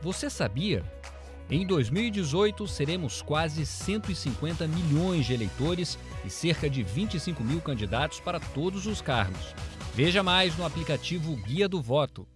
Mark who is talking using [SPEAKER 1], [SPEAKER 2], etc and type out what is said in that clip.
[SPEAKER 1] Você sabia? Em 2018, seremos quase 150 milhões de eleitores e cerca de 25 mil candidatos para todos os cargos. Veja mais no aplicativo Guia do Voto.